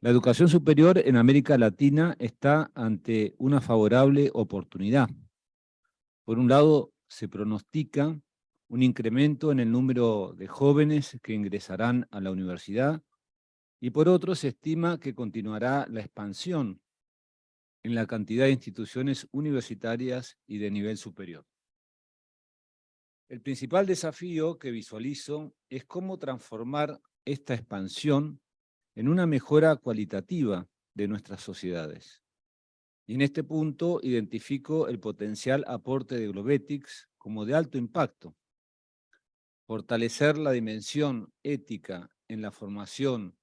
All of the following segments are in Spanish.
La educación superior en América Latina está ante una favorable oportunidad. Por un lado, se pronostica un incremento en el número de jóvenes que ingresarán a la universidad y por otro se estima que continuará la expansión en la cantidad de instituciones universitarias y de nivel superior. El principal desafío que visualizo es cómo transformar esta expansión en una mejora cualitativa de nuestras sociedades. Y en este punto identifico el potencial aporte de Globetics como de alto impacto. Fortalecer la dimensión ética en la formación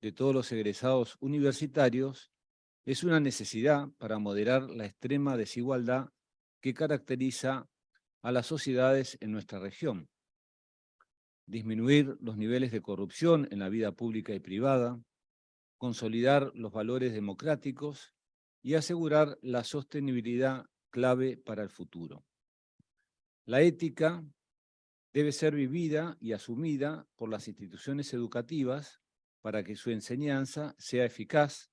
de todos los egresados universitarios es una necesidad para moderar la extrema desigualdad que caracteriza a las sociedades en nuestra región. Disminuir los niveles de corrupción en la vida pública y privada, consolidar los valores democráticos y asegurar la sostenibilidad clave para el futuro. La ética debe ser vivida y asumida por las instituciones educativas para que su enseñanza sea eficaz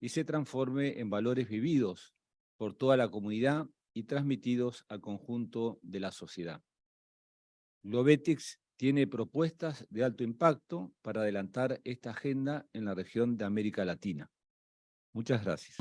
y se transforme en valores vividos por toda la comunidad y transmitidos al conjunto de la sociedad. Globetics tiene propuestas de alto impacto para adelantar esta agenda en la región de América Latina. Muchas gracias.